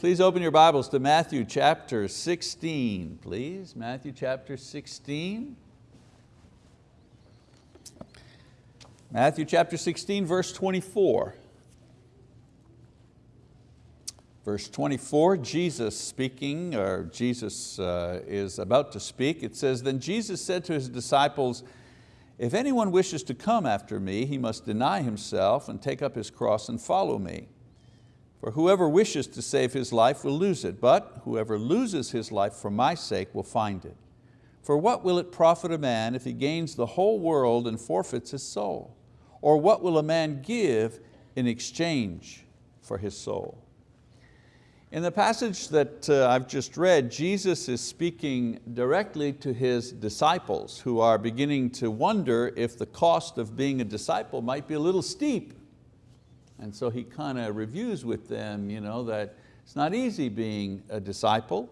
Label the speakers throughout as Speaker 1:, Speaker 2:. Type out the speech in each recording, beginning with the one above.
Speaker 1: Please open your Bibles to Matthew chapter 16, please. Matthew chapter 16. Matthew chapter 16, verse 24. Verse 24, Jesus speaking, or Jesus uh, is about to speak. It says, then Jesus said to his disciples, if anyone wishes to come after me, he must deny himself and take up his cross and follow me. For whoever wishes to save his life will lose it, but whoever loses his life for my sake will find it. For what will it profit a man if he gains the whole world and forfeits his soul? Or what will a man give in exchange for his soul? In the passage that uh, I've just read, Jesus is speaking directly to His disciples who are beginning to wonder if the cost of being a disciple might be a little steep. And so He kind of reviews with them you know, that it's not easy being a disciple.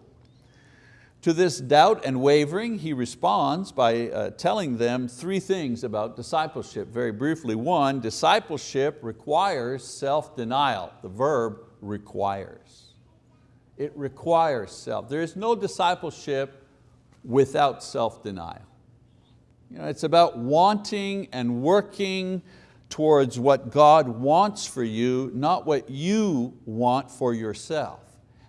Speaker 1: To this doubt and wavering, He responds by uh, telling them three things about discipleship. Very briefly, one, discipleship requires self-denial. The verb requires. It requires self. There is no discipleship without self-denial. You know, it's about wanting and working towards what God wants for you, not what you want for yourself.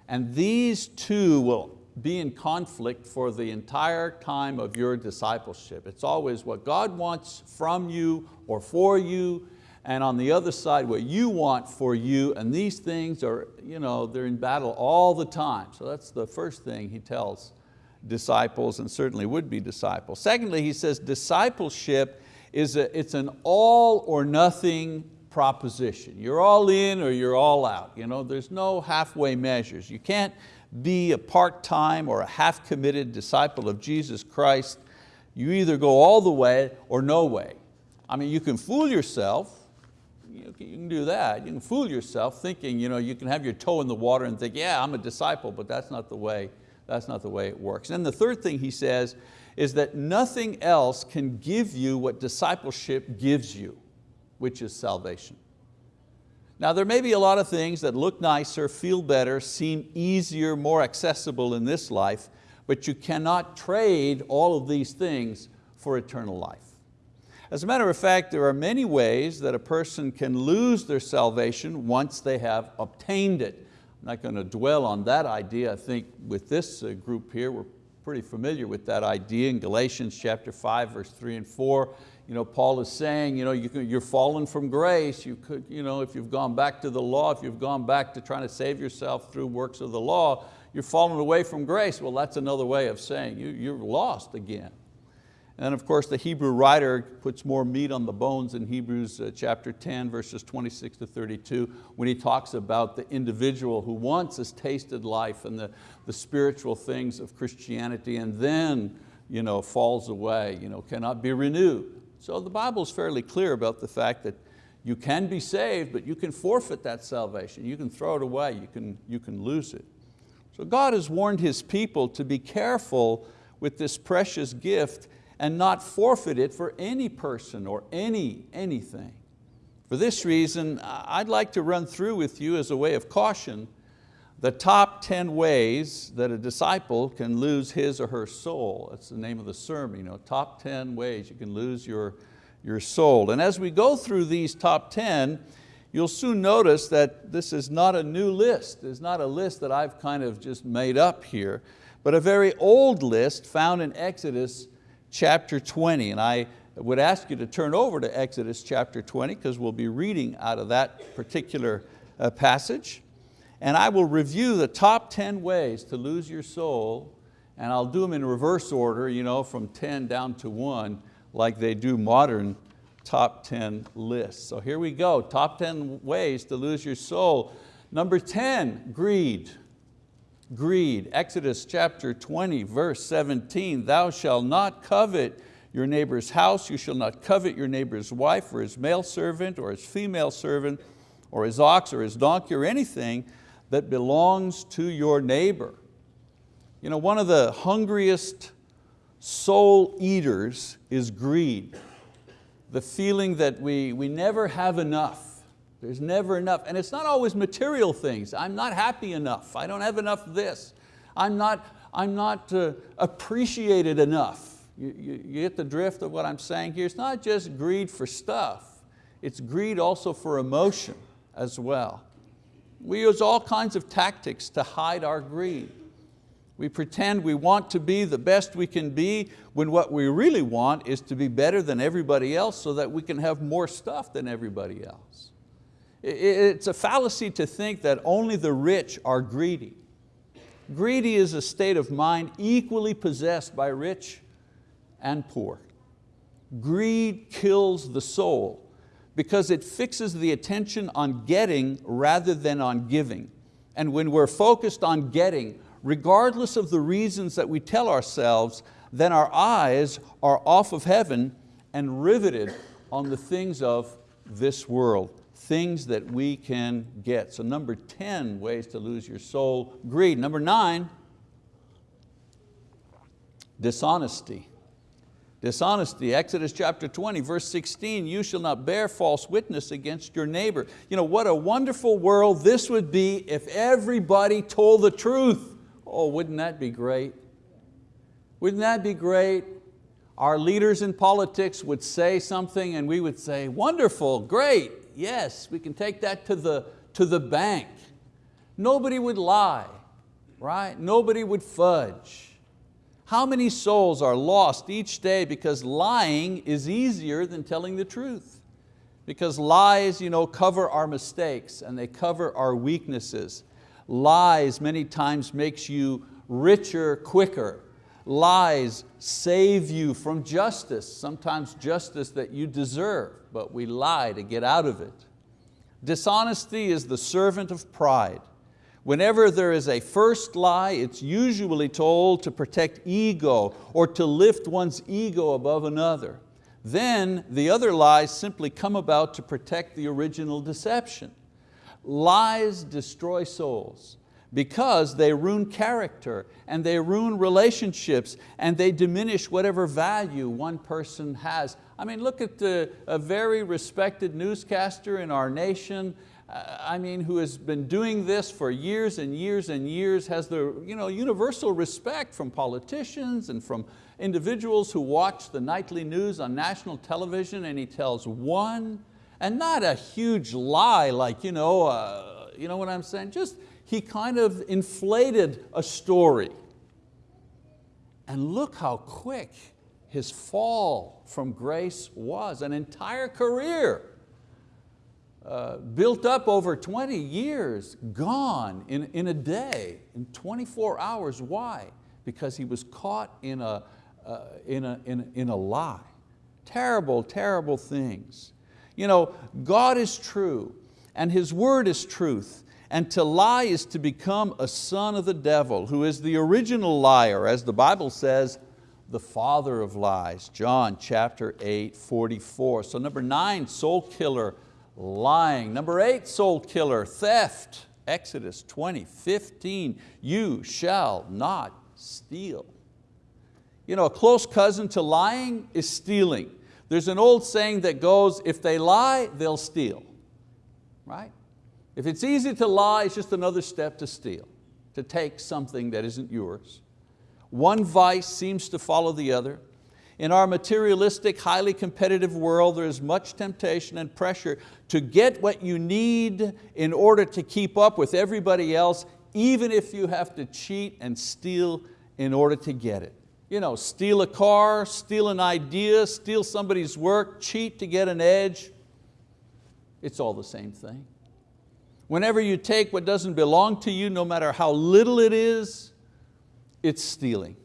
Speaker 1: And these two will be in conflict for the entire time of your discipleship. It's always what God wants from you or for you, and on the other side what you want for you, and these things are, you know, they're in battle all the time. So that's the first thing he tells disciples and certainly would be disciples. Secondly, he says discipleship is a, it's an all or nothing proposition. You're all in or you're all out. You know, there's no halfway measures. You can't be a part-time or a half-committed disciple of Jesus Christ. You either go all the way or no way. I mean, you can fool yourself, you can do that. You can fool yourself thinking you, know, you can have your toe in the water and think, yeah, I'm a disciple, but that's not the way, that's not the way it works. And the third thing he says is that nothing else can give you what discipleship gives you, which is salvation. Now there may be a lot of things that look nicer, feel better, seem easier, more accessible in this life, but you cannot trade all of these things for eternal life. As a matter of fact, there are many ways that a person can lose their salvation once they have obtained it. Not going to dwell on that idea. I think with this uh, group here, we're pretty familiar with that idea in Galatians chapter 5, verse 3 and 4. You know, Paul is saying, you know, you are fallen from grace. You could, you know, if you've gone back to the law, if you've gone back to trying to save yourself through works of the law, you're fallen away from grace. Well, that's another way of saying you, you're lost again. And of course the Hebrew writer puts more meat on the bones in Hebrews uh, chapter 10 verses 26 to 32 when he talks about the individual who once has tasted life and the, the spiritual things of Christianity and then you know, falls away, you know, cannot be renewed. So the Bible is fairly clear about the fact that you can be saved, but you can forfeit that salvation. You can throw it away, you can, you can lose it. So God has warned His people to be careful with this precious gift and not forfeit it for any person or any, anything. For this reason, I'd like to run through with you as a way of caution the top 10 ways that a disciple can lose his or her soul. That's the name of the sermon, you know, top 10 ways you can lose your, your soul. And as we go through these top 10, you'll soon notice that this is not a new list. It's not a list that I've kind of just made up here, but a very old list found in Exodus chapter 20. And I would ask you to turn over to Exodus chapter 20 because we'll be reading out of that particular uh, passage. And I will review the top 10 ways to lose your soul and I'll do them in reverse order, you know, from 10 down to one, like they do modern top 10 lists. So here we go, top 10 ways to lose your soul. Number 10, greed greed. Exodus chapter 20, verse 17, thou shalt not covet your neighbor's house, you shall not covet your neighbor's wife or his male servant or his female servant or his ox or his donkey or anything that belongs to your neighbor. You know, one of the hungriest soul eaters is greed. The feeling that we, we never have enough. There's never enough. And it's not always material things. I'm not happy enough. I don't have enough of this. I'm not, I'm not uh, appreciated enough. You, you, you get the drift of what I'm saying here? It's not just greed for stuff. It's greed also for emotion as well. We use all kinds of tactics to hide our greed. We pretend we want to be the best we can be when what we really want is to be better than everybody else so that we can have more stuff than everybody else. It's a fallacy to think that only the rich are greedy. Greedy is a state of mind equally possessed by rich and poor. Greed kills the soul because it fixes the attention on getting rather than on giving. And when we're focused on getting, regardless of the reasons that we tell ourselves, then our eyes are off of heaven and riveted on the things of this world, things that we can get. So number 10 ways to lose your soul, greed. Number nine, dishonesty. Dishonesty, Exodus chapter 20, verse 16, you shall not bear false witness against your neighbor. You know, what a wonderful world this would be if everybody told the truth. Oh, wouldn't that be great? Wouldn't that be great? Our leaders in politics would say something and we would say, wonderful, great, yes, we can take that to the, to the bank. Nobody would lie, right? Nobody would fudge. How many souls are lost each day because lying is easier than telling the truth? Because lies you know, cover our mistakes and they cover our weaknesses. Lies many times makes you richer quicker. Lies save you from justice, sometimes justice that you deserve, but we lie to get out of it. Dishonesty is the servant of pride. Whenever there is a first lie, it's usually told to protect ego or to lift one's ego above another. Then the other lies simply come about to protect the original deception. Lies destroy souls because they ruin character and they ruin relationships and they diminish whatever value one person has. I mean, look at the, a very respected newscaster in our nation I mean, who has been doing this for years and years and years, has the you know, universal respect from politicians and from individuals who watch the nightly news on national television and he tells one, and not a huge lie like, you know, uh, you know what I'm saying? Just, he kind of inflated a story. And look how quick his fall from grace was, an entire career uh, built up over 20 years, gone in, in a day, in 24 hours. Why? Because he was caught in a, uh, in, a, in, in a lie. Terrible, terrible things. You know, God is true and His word is truth and to lie is to become a son of the devil who is the original liar as the Bible says, the father of lies, John chapter 8, 44. So number nine, soul killer, lying. Number eight, soul killer, theft. Exodus 20, 15, you shall not steal. You know, a close cousin to lying is stealing. There's an old saying that goes, if they lie, they'll steal, right? If it's easy to lie, it's just another step to steal, to take something that isn't yours. One vice seems to follow the other. In our materialistic, highly competitive world, there is much temptation and pressure to get what you need in order to keep up with everybody else, even if you have to cheat and steal in order to get it. You know, steal a car, steal an idea, steal somebody's work, cheat to get an edge. It's all the same thing. Whenever you take what doesn't belong to you, no matter how little it is, it's stealing.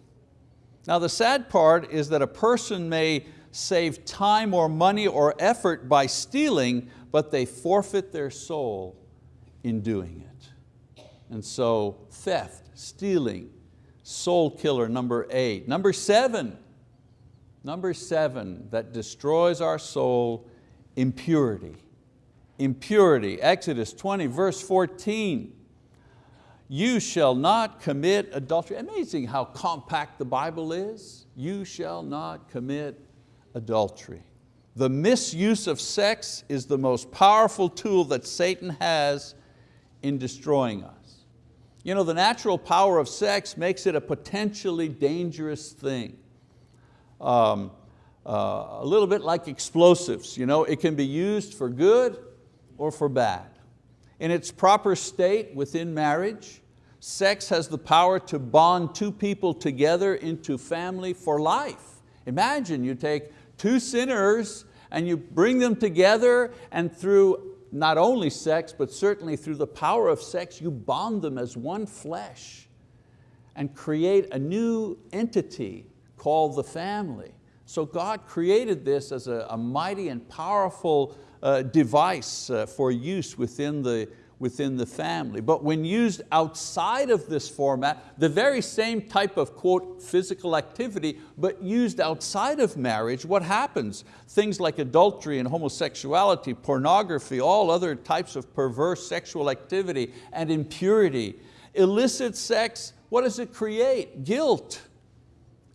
Speaker 1: Now the sad part is that a person may save time or money or effort by stealing, but they forfeit their soul in doing it. And so theft, stealing, soul killer number eight. Number seven, number seven that destroys our soul, impurity. Impurity, Exodus 20 verse 14 you shall not commit adultery. Amazing how compact the Bible is. You shall not commit adultery. The misuse of sex is the most powerful tool that Satan has in destroying us. You know, the natural power of sex makes it a potentially dangerous thing. Um, uh, a little bit like explosives. You know, it can be used for good or for bad. In its proper state within marriage, sex has the power to bond two people together into family for life. Imagine you take two sinners and you bring them together and through not only sex, but certainly through the power of sex, you bond them as one flesh and create a new entity called the family. So God created this as a, a mighty and powerful uh, device uh, for use within the, within the family. But when used outside of this format, the very same type of quote, physical activity, but used outside of marriage, what happens? Things like adultery and homosexuality, pornography, all other types of perverse sexual activity and impurity. Illicit sex, what does it create? Guilt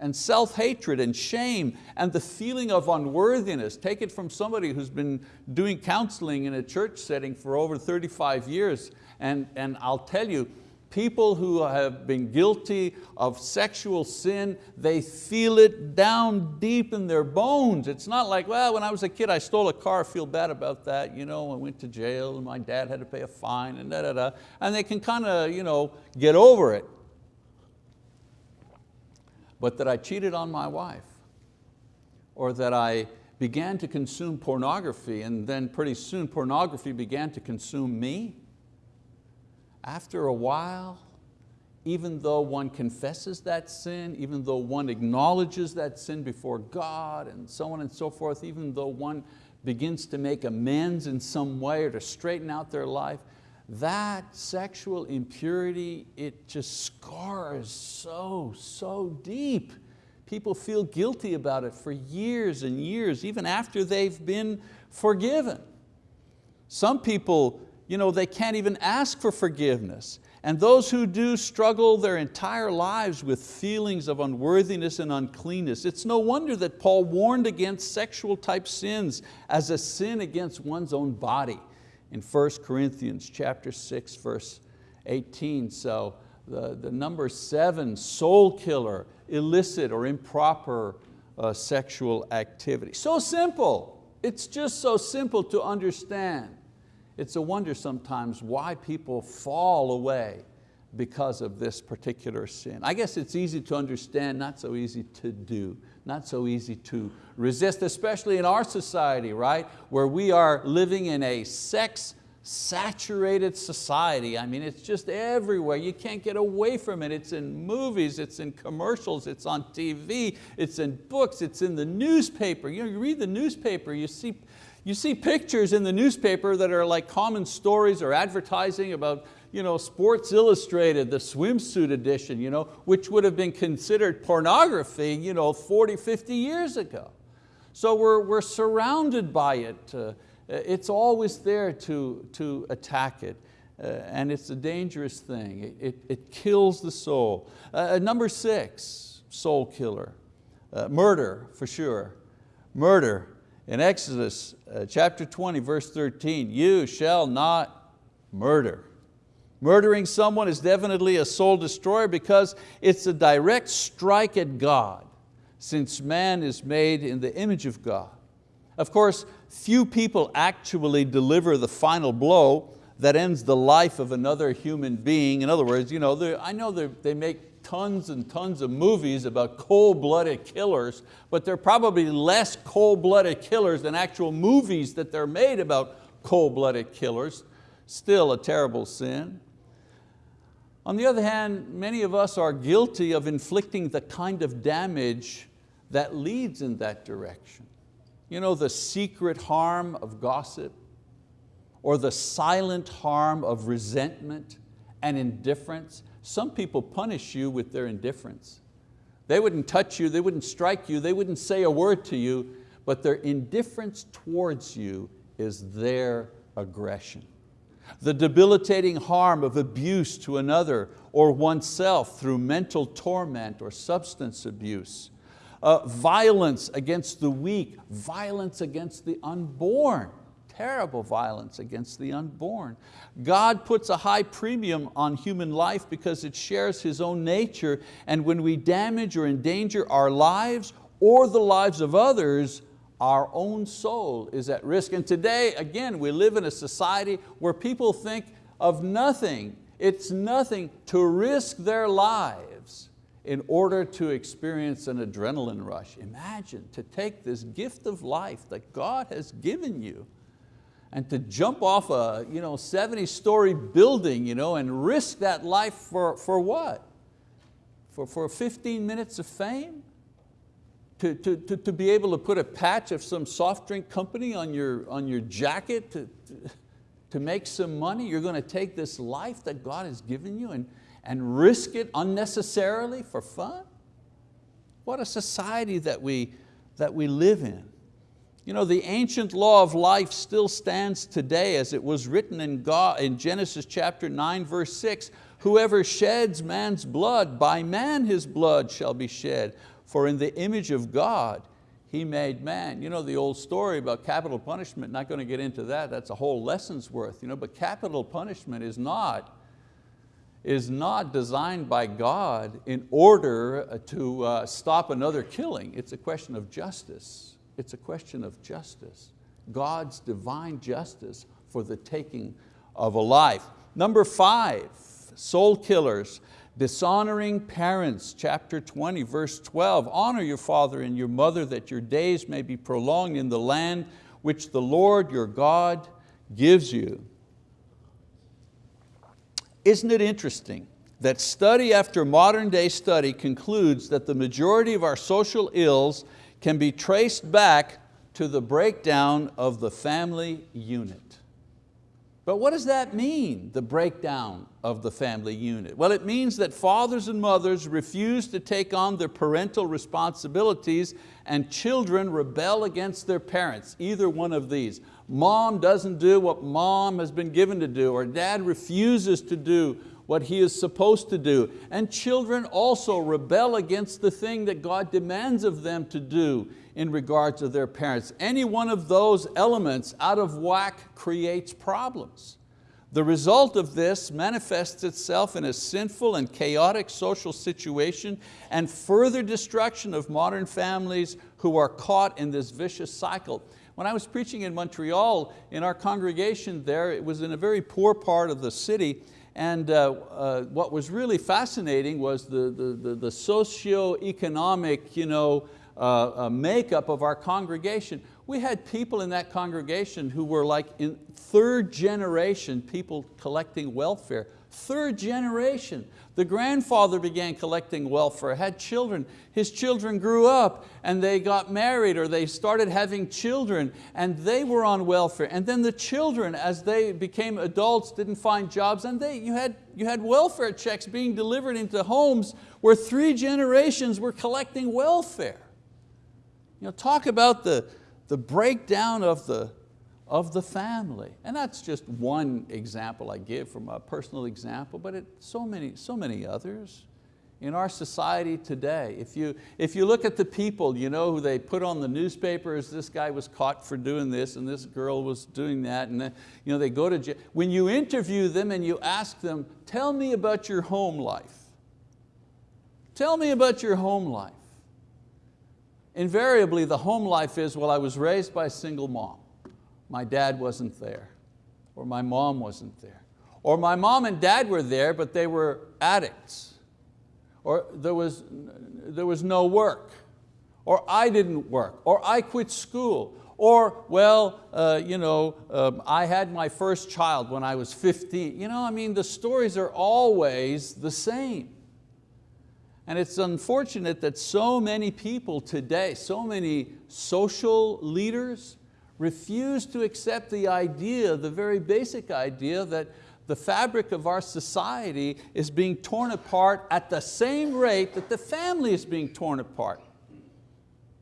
Speaker 1: and self-hatred and shame and the feeling of unworthiness. Take it from somebody who's been doing counseling in a church setting for over 35 years and, and I'll tell you, people who have been guilty of sexual sin, they feel it down deep in their bones. It's not like, well, when I was a kid, I stole a car, I feel bad about that. You know, I went to jail and my dad had to pay a fine and da da da. And they can kind of you know, get over it but that I cheated on my wife or that I began to consume pornography and then pretty soon pornography began to consume me. After a while, even though one confesses that sin, even though one acknowledges that sin before God and so on and so forth, even though one begins to make amends in some way or to straighten out their life, that sexual impurity, it just scars so, so deep. People feel guilty about it for years and years, even after they've been forgiven. Some people, you know, they can't even ask for forgiveness. And those who do struggle their entire lives with feelings of unworthiness and uncleanness. It's no wonder that Paul warned against sexual type sins as a sin against one's own body in 1 Corinthians chapter 6, verse 18. So the, the number seven, soul killer, illicit or improper uh, sexual activity. So simple, it's just so simple to understand. It's a wonder sometimes why people fall away because of this particular sin. I guess it's easy to understand, not so easy to do, not so easy to resist, especially in our society, right? Where we are living in a sex saturated society. I mean, it's just everywhere. You can't get away from it. It's in movies, it's in commercials, it's on TV, it's in books, it's in the newspaper. You, know, you read the newspaper, you see, you see pictures in the newspaper that are like common stories or advertising about you know, Sports Illustrated, the swimsuit edition, you know, which would have been considered pornography you know, 40, 50 years ago. So we're, we're surrounded by it. Uh, it's always there to, to attack it. Uh, and it's a dangerous thing. It, it, it kills the soul. Uh, number six, soul killer. Uh, murder, for sure. Murder. In Exodus uh, chapter 20, verse 13, you shall not murder. Murdering someone is definitely a soul destroyer because it's a direct strike at God since man is made in the image of God. Of course, few people actually deliver the final blow that ends the life of another human being. In other words, you know, I know they make tons and tons of movies about cold-blooded killers, but they're probably less cold-blooded killers than actual movies that they're made about cold-blooded killers. Still a terrible sin. On the other hand, many of us are guilty of inflicting the kind of damage that leads in that direction. You know, the secret harm of gossip or the silent harm of resentment and indifference. Some people punish you with their indifference. They wouldn't touch you, they wouldn't strike you, they wouldn't say a word to you, but their indifference towards you is their aggression the debilitating harm of abuse to another or oneself through mental torment or substance abuse, uh, violence against the weak, violence against the unborn, terrible violence against the unborn. God puts a high premium on human life because it shares His own nature and when we damage or endanger our lives or the lives of others, our own soul is at risk. And today, again, we live in a society where people think of nothing. It's nothing to risk their lives in order to experience an adrenaline rush. Imagine to take this gift of life that God has given you and to jump off a you know, 70 story building you know, and risk that life for, for what? For, for 15 minutes of fame? To, to, to, to be able to put a patch of some soft drink company on your, on your jacket to, to, to make some money. You're going to take this life that God has given you and, and risk it unnecessarily for fun? What a society that we, that we live in. You know, the ancient law of life still stands today as it was written in, God, in Genesis chapter 9 verse 6, whoever sheds man's blood, by man his blood shall be shed. For in the image of God, He made man. You know the old story about capital punishment, not going to get into that, that's a whole lesson's worth. You know, but capital punishment is not, is not designed by God in order uh, to uh, stop another killing. It's a question of justice. It's a question of justice. God's divine justice for the taking of a life. Number five, soul killers Dishonoring parents, chapter 20, verse 12, honor your father and your mother that your days may be prolonged in the land which the Lord your God gives you. Isn't it interesting that study after modern day study concludes that the majority of our social ills can be traced back to the breakdown of the family unit. But what does that mean, the breakdown of the family unit? Well, it means that fathers and mothers refuse to take on their parental responsibilities and children rebel against their parents, either one of these. Mom doesn't do what mom has been given to do, or dad refuses to do what he is supposed to do. And children also rebel against the thing that God demands of them to do in regards to their parents. Any one of those elements out of whack creates problems. The result of this manifests itself in a sinful and chaotic social situation and further destruction of modern families who are caught in this vicious cycle. When I was preaching in Montreal, in our congregation there, it was in a very poor part of the city, and uh, uh, what was really fascinating was the, the, the, the socio-economic you know, uh, uh, makeup of our congregation. We had people in that congregation who were like in third generation people collecting welfare. Third generation. The grandfather began collecting welfare, had children. His children grew up and they got married or they started having children and they were on welfare. And then the children, as they became adults, didn't find jobs and they, you, had, you had welfare checks being delivered into homes where three generations were collecting welfare. You know, talk about the, the breakdown of the, of the family. And that's just one example I give from a personal example, but it, so, many, so many others. In our society today, if you, if you look at the people you know, who they put on the newspapers, this guy was caught for doing this and this girl was doing that, and then, you know, they go to jail. When you interview them and you ask them, tell me about your home life. Tell me about your home life invariably the home life is, well, I was raised by a single mom. My dad wasn't there, or my mom wasn't there. Or my mom and dad were there, but they were addicts. Or there was, there was no work. Or I didn't work. Or I quit school. Or, well, uh, you know, um, I had my first child when I was 15. You know, I mean, the stories are always the same. And it's unfortunate that so many people today, so many social leaders refuse to accept the idea, the very basic idea that the fabric of our society is being torn apart at the same rate that the family is being torn apart.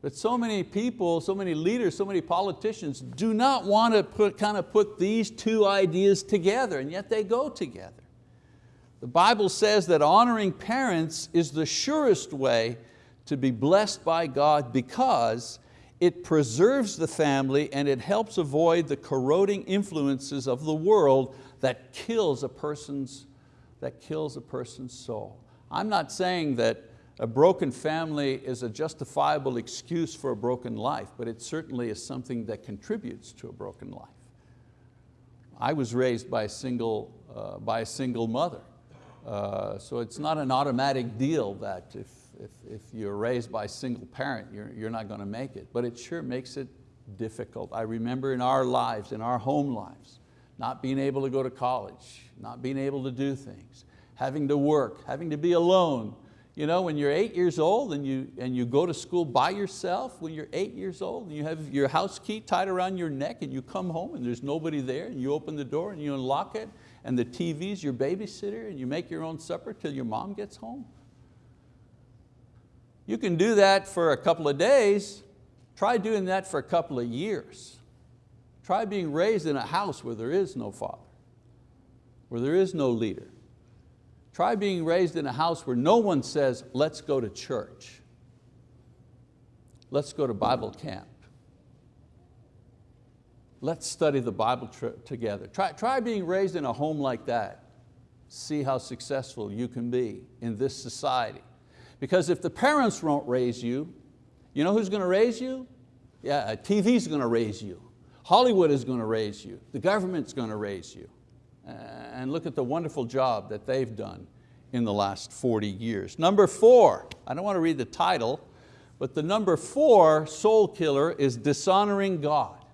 Speaker 1: But so many people, so many leaders, so many politicians do not want to put, kind of put these two ideas together, and yet they go together. The Bible says that honoring parents is the surest way to be blessed by God because it preserves the family and it helps avoid the corroding influences of the world that kills a person's, that kills a person's soul. I'm not saying that a broken family is a justifiable excuse for a broken life, but it certainly is something that contributes to a broken life. I was raised by a single, uh, by a single mother. Uh, so it's not an automatic deal that if, if, if you're raised by a single parent, you're, you're not going to make it, but it sure makes it difficult. I remember in our lives, in our home lives, not being able to go to college, not being able to do things, having to work, having to be alone, you know, when you're eight years old and you, and you go to school by yourself, when you're eight years old and you have your house key tied around your neck and you come home and there's nobody there and you open the door and you unlock it and the TV's your babysitter and you make your own supper till your mom gets home. You can do that for a couple of days. Try doing that for a couple of years. Try being raised in a house where there is no father, where there is no leader, Try being raised in a house where no one says, let's go to church. Let's go to Bible camp. Let's study the Bible together. Try, try being raised in a home like that. See how successful you can be in this society. Because if the parents won't raise you, you know who's going to raise you? Yeah, uh, TV's going to raise you. Hollywood is going to raise you. The government's going to raise you and look at the wonderful job that they've done in the last 40 years. Number four, I don't want to read the title, but the number four soul killer is dishonoring God.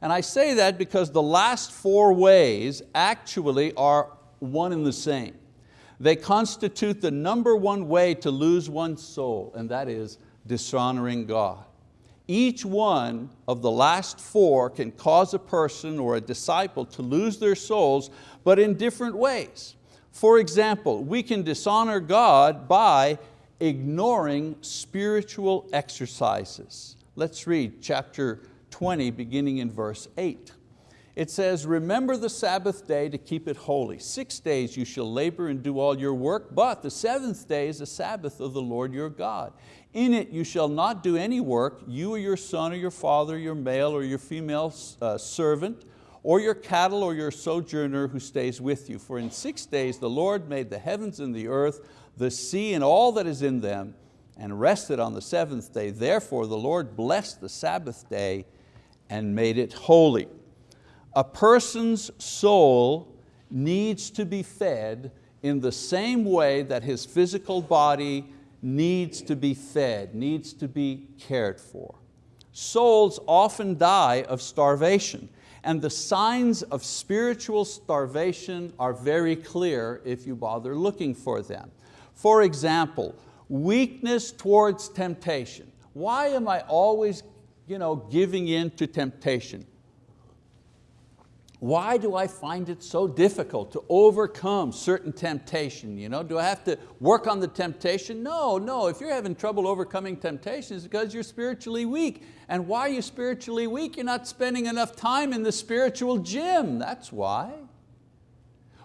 Speaker 1: And I say that because the last four ways actually are one and the same. They constitute the number one way to lose one's soul, and that is dishonoring God. Each one of the last four can cause a person or a disciple to lose their souls, but in different ways. For example, we can dishonor God by ignoring spiritual exercises. Let's read chapter 20, beginning in verse 8. It says, remember the Sabbath day to keep it holy. Six days you shall labor and do all your work, but the seventh day is the Sabbath of the Lord your God. In it you shall not do any work, you or your son or your father, your male or your female uh, servant, or your cattle or your sojourner who stays with you. For in six days the Lord made the heavens and the earth, the sea and all that is in them, and rested on the seventh day. Therefore the Lord blessed the Sabbath day and made it holy. A person's soul needs to be fed in the same way that his physical body needs to be fed, needs to be cared for. Souls often die of starvation and the signs of spiritual starvation are very clear if you bother looking for them. For example, weakness towards temptation. Why am I always you know, giving in to temptation? Why do I find it so difficult to overcome certain temptation? You know, do I have to work on the temptation? No, no, if you're having trouble overcoming temptation, it's because you're spiritually weak. And why are you spiritually weak? You're not spending enough time in the spiritual gym, that's why.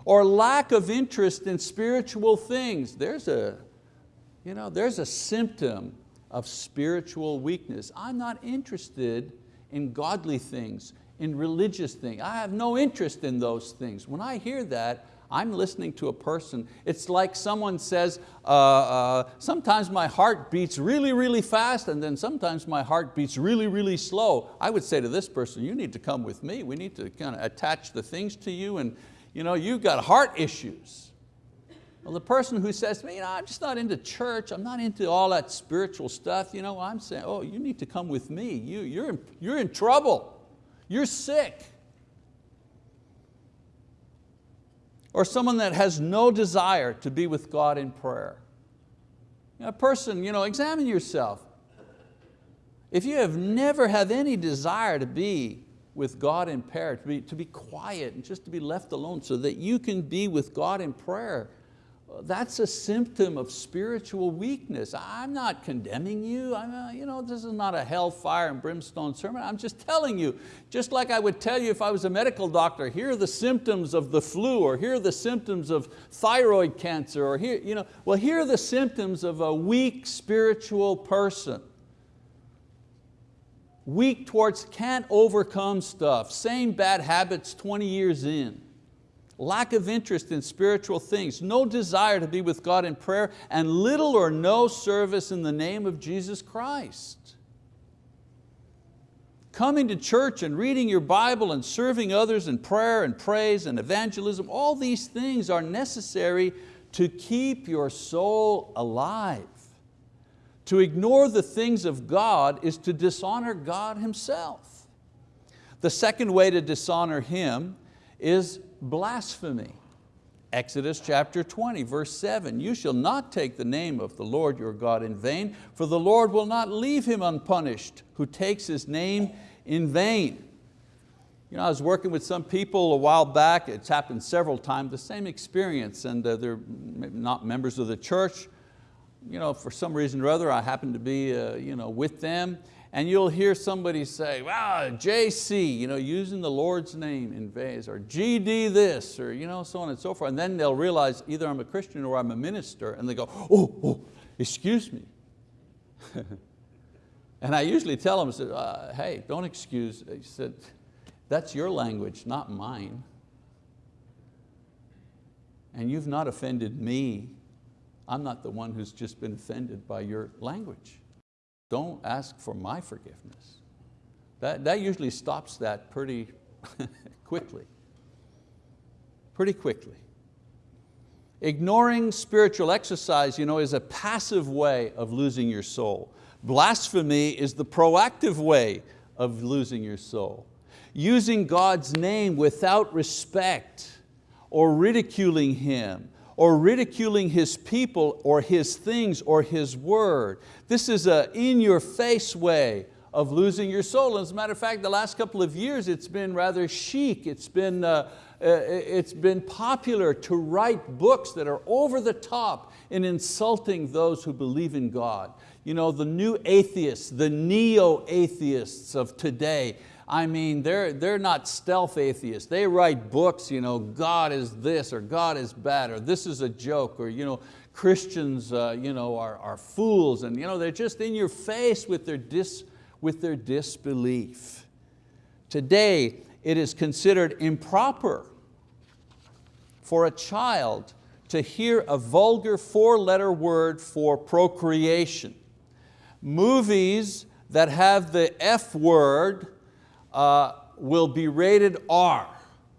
Speaker 1: Or lack of interest in spiritual things. There's a, you know, there's a symptom of spiritual weakness. I'm not interested in godly things in religious things. I have no interest in those things. When I hear that, I'm listening to a person. It's like someone says, uh, uh, sometimes my heart beats really, really fast and then sometimes my heart beats really, really slow. I would say to this person, you need to come with me. We need to kind of attach the things to you and you know, you've got heart issues. Well, the person who says to me, you know, I'm just not into church, I'm not into all that spiritual stuff, you know, I'm saying, oh, you need to come with me. You, you're, in, you're in trouble. You're sick. Or someone that has no desire to be with God in prayer. A person, you know, examine yourself. If you have never had any desire to be with God in prayer, to be, to be quiet and just to be left alone so that you can be with God in prayer, that's a symptom of spiritual weakness. I'm not condemning you. I'm a, you know, this is not a hellfire and brimstone sermon. I'm just telling you, just like I would tell you if I was a medical doctor, here are the symptoms of the flu, or here are the symptoms of thyroid cancer, or here, you know, well, here are the symptoms of a weak spiritual person. Weak towards, can't overcome stuff, same bad habits 20 years in lack of interest in spiritual things, no desire to be with God in prayer, and little or no service in the name of Jesus Christ. Coming to church and reading your Bible and serving others in prayer and praise and evangelism, all these things are necessary to keep your soul alive. To ignore the things of God is to dishonor God Himself. The second way to dishonor Him is blasphemy. Exodus chapter 20, verse 7, you shall not take the name of the Lord your God in vain, for the Lord will not leave him unpunished who takes his name in vain. You know, I was working with some people a while back, it's happened several times, the same experience, and uh, they're not members of the church. You know, for some reason or other, I happened to be uh, you know, with them, and you'll hear somebody say, wow, JC, you know, using the Lord's name in vase, or GD this, or you know, so on and so forth. And then they'll realize either I'm a Christian or I'm a minister, and they go, oh, oh excuse me. and I usually tell them, I uh, hey, don't excuse. He said, that's your language, not mine. And you've not offended me. I'm not the one who's just been offended by your language. Don't ask for my forgiveness. That, that usually stops that pretty quickly. Pretty quickly. Ignoring spiritual exercise you know, is a passive way of losing your soul. Blasphemy is the proactive way of losing your soul. Using God's name without respect or ridiculing Him or ridiculing His people or His things or His word. This is a in-your-face way of losing your soul. As a matter of fact, the last couple of years it's been rather chic, it's been, uh, uh, it's been popular to write books that are over the top in insulting those who believe in God. You know, the new atheists, the neo-atheists of today, I mean, they're, they're not stealth atheists. They write books, you know, God is this or God is bad or this is a joke or you know, Christians uh, you know, are, are fools and you know, they're just in your face with their, dis, with their disbelief. Today, it is considered improper for a child to hear a vulgar four-letter word for procreation. Movies that have the F word uh, will be rated R.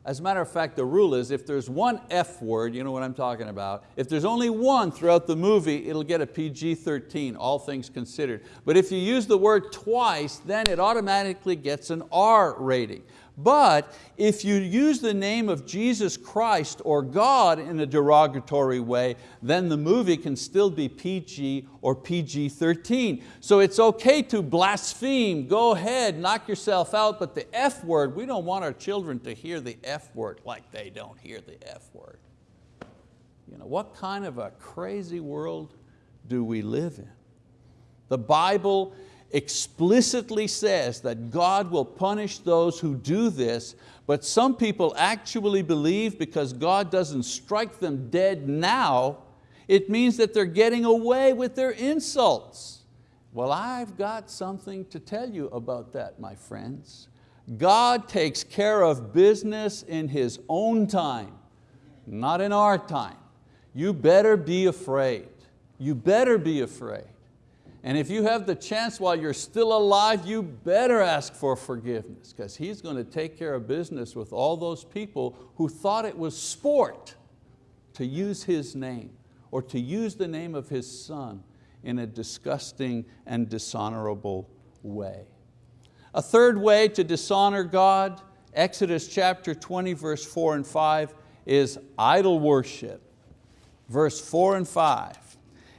Speaker 1: As a matter of fact, the rule is if there's one F word, you know what I'm talking about, if there's only one throughout the movie, it'll get a PG-13, all things considered. But if you use the word twice, then it automatically gets an R rating. But if you use the name of Jesus Christ or God in a derogatory way, then the movie can still be PG or PG-13. So it's okay to blaspheme, go ahead, knock yourself out, but the F word, we don't want our children to hear the F word like they don't hear the F word. You know, what kind of a crazy world do we live in? The Bible explicitly says that God will punish those who do this, but some people actually believe because God doesn't strike them dead now, it means that they're getting away with their insults. Well, I've got something to tell you about that, my friends. God takes care of business in His own time, not in our time. You better be afraid. You better be afraid. And if you have the chance while you're still alive, you better ask for forgiveness because He's going to take care of business with all those people who thought it was sport to use His name or to use the name of His Son in a disgusting and dishonorable way. A third way to dishonor God, Exodus chapter 20, verse four and five, is idol worship. Verse four and five,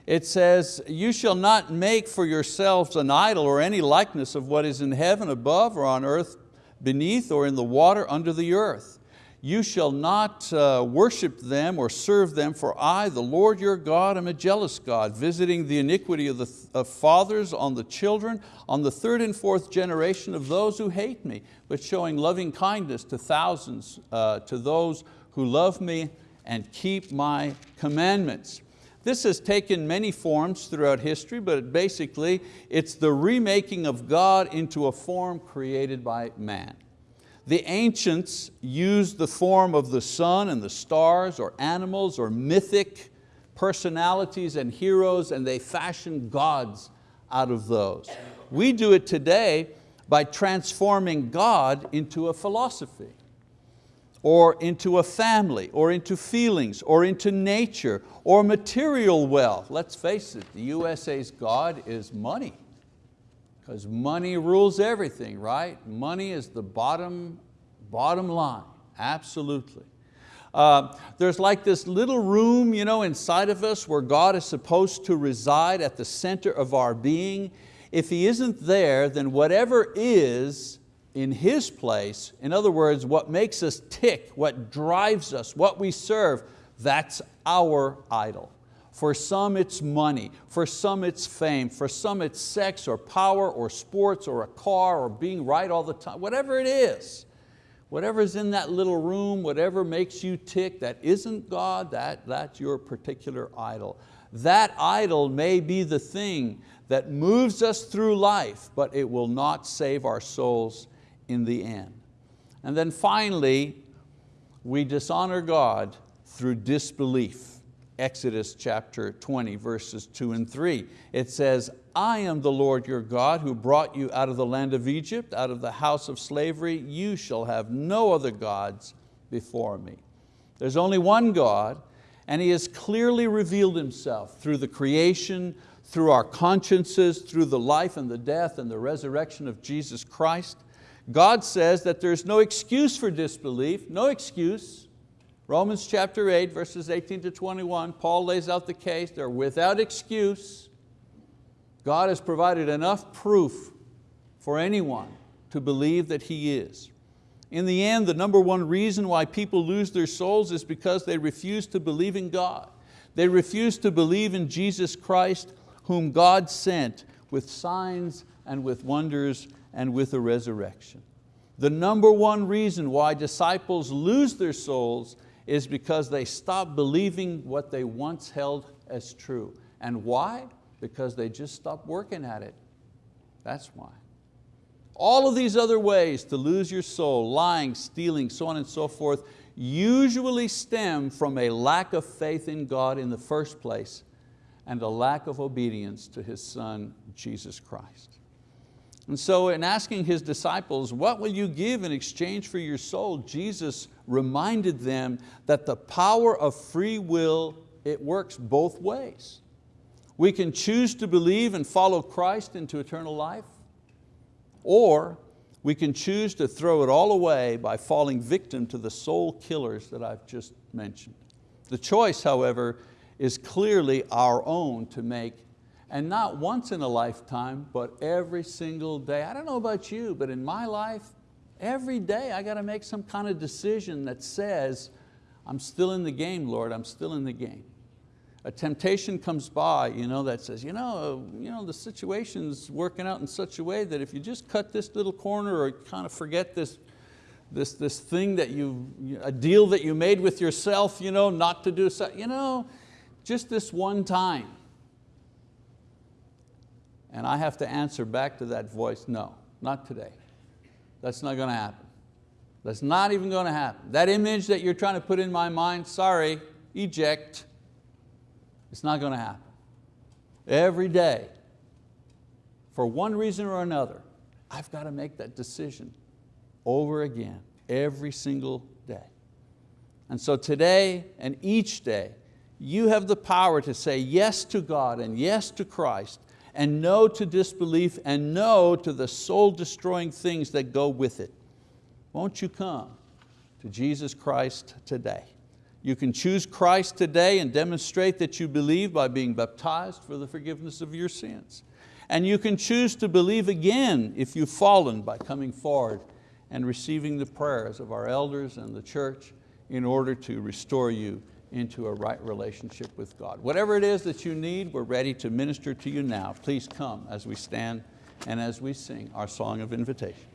Speaker 1: it says, you shall not make for yourselves an idol or any likeness of what is in heaven above or on earth beneath or in the water under the earth. you shall not uh, worship them or serve them, for I, the Lord your God, am a jealous God, visiting the iniquity of the of fathers on the children, on the third and fourth generation of those who hate me, but showing loving kindness to thousands, uh, to those who love me and keep my commandments. This has taken many forms throughout history, but basically it's the remaking of God into a form created by man. The ancients used the form of the sun and the stars or animals or mythic personalities and heroes and they fashioned gods out of those. We do it today by transforming God into a philosophy or into a family, or into feelings, or into nature, or material wealth. Let's face it, the USA's God is money because money rules everything, right? Money is the bottom, bottom line, absolutely. Uh, there's like this little room you know, inside of us where God is supposed to reside at the center of our being. If He isn't there, then whatever is in His place, in other words, what makes us tick, what drives us, what we serve, that's our idol. For some it's money, for some it's fame, for some it's sex or power or sports or a car or being right all the time, whatever it is. Whatever's in that little room, whatever makes you tick, that isn't God, that, that's your particular idol. That idol may be the thing that moves us through life, but it will not save our souls in the end. And then finally, we dishonor God through disbelief. Exodus chapter 20, verses two and three. It says, I am the Lord your God who brought you out of the land of Egypt, out of the house of slavery. You shall have no other gods before me. There's only one God, and He has clearly revealed Himself through the creation, through our consciences, through the life and the death and the resurrection of Jesus Christ. God says that there's no excuse for disbelief, no excuse. Romans chapter 8, verses 18 to 21, Paul lays out the case, they're without excuse. God has provided enough proof for anyone to believe that He is. In the end, the number one reason why people lose their souls is because they refuse to believe in God. They refuse to believe in Jesus Christ, whom God sent with signs and with wonders and with a resurrection. The number one reason why disciples lose their souls is because they stop believing what they once held as true. And why? Because they just stopped working at it. That's why. All of these other ways to lose your soul, lying, stealing, so on and so forth, usually stem from a lack of faith in God in the first place and a lack of obedience to His Son, Jesus Christ. And so in asking His disciples, what will you give in exchange for your soul? Jesus reminded them that the power of free will, it works both ways. We can choose to believe and follow Christ into eternal life, or we can choose to throw it all away by falling victim to the soul killers that I've just mentioned. The choice, however, is clearly our own to make and not once in a lifetime, but every single day. I don't know about you, but in my life, every day I got to make some kind of decision that says, I'm still in the game, Lord, I'm still in the game. A temptation comes by you know, that says, you know, uh, you know, the situation's working out in such a way that if you just cut this little corner or kind of forget this, this, this thing that you, a deal that you made with yourself, you know, not to do so, you know, just this one time, and I have to answer back to that voice, no, not today. That's not going to happen. That's not even going to happen. That image that you're trying to put in my mind, sorry, eject. It's not going to happen. Every day, for one reason or another, I've got to make that decision over again, every single day. And so today and each day, you have the power to say yes to God and yes to Christ and no to disbelief and no to the soul destroying things that go with it. Won't you come to Jesus Christ today? You can choose Christ today and demonstrate that you believe by being baptized for the forgiveness of your sins. And you can choose to believe again if you've fallen by coming forward and receiving the prayers of our elders and the church in order to restore you into a right relationship with God. Whatever it is that you need, we're ready to minister to you now. Please come as we stand and as we sing our song of invitation.